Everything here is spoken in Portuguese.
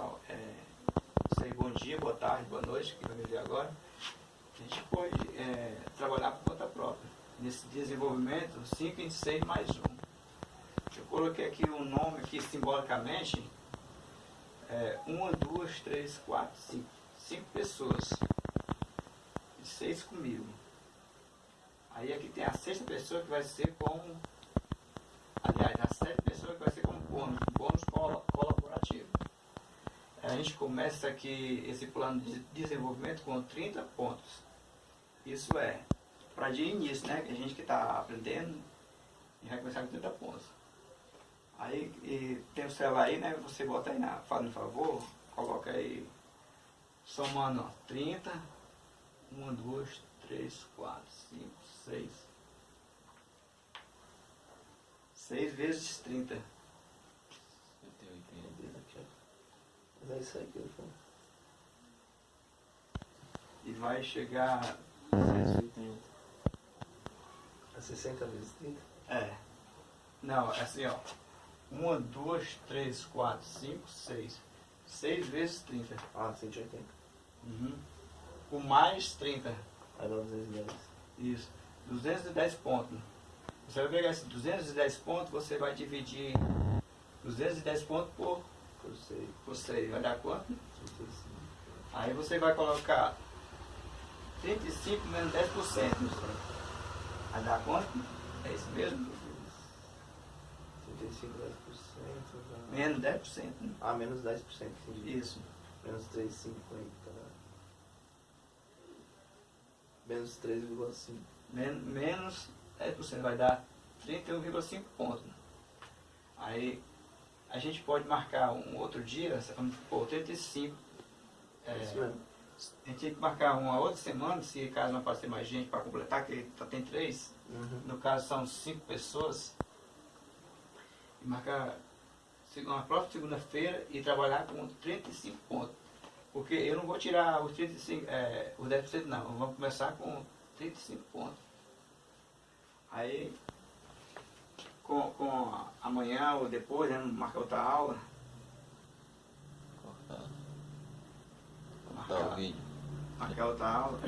sal- é, sei, bom dia, boa tarde, boa noite, que vai me ver agora. A gente pode é, trabalhar por conta própria. Nesse desenvolvimento, 5, 26 mais 1. Eu coloquei aqui um nome aqui simbolicamente. É, uma, duas, três, quatro, cinco. Cinco pessoas. E seis comigo. Aí aqui tem a sexta pessoa que vai ser como. Aliás, a sétima pessoa que vai ser como bônus, bônus colaborativo. A gente começa aqui esse plano de desenvolvimento com 30 pontos. Isso é, para de início, né? A gente que está aprendendo, e vai começar com 30 pontos. Aí tem o celular aí, né? Você bota aí na, faz um favor, coloca aí, somando ó, 30, 1, 2, 3, 4, 5, 6. 6 vezes 30. 180. Mas é isso aí que ele falou. E vai chegar. 180. É 60 vezes 30? É. Não, é assim, ó. 1, 2, 3, 4, 5, 6. 6 vezes 30. Ah, 180. Uhum. Com mais 30. Aí dá 210. Isso. 210 pontos. Você vai pegar esses 210 pontos, você vai dividir 210 pontos por, Por 6, por 6. Vai dar quanto? 35. Aí você vai colocar 35 menos 10%. Vai dar quanto? É isso mesmo? 35, 10%. Dá... Menos 10%. né? Ah, menos 10%. Entendi. Isso. Menos 3,50. Menos 3,5. Men- Menos 10% vai dar 31,5 pontos. Aí a gente pode marcar um outro dia, supor, 35. É É, a gente tem que marcar uma outra semana, se caso não aparecer mais gente para completar, que só tem três. Uhum. No caso são cinco pessoas. E marcar uma próxima segunda-feira e trabalhar com 35 pontos. Porque eu não vou tirar os 35, é, os 10% não, vamos começar com 35 pontos. Aí com, com amanhã ou depois, né, marcar outra aula. Cortar. Marcar, Cortar o vídeo. marcar outra aula.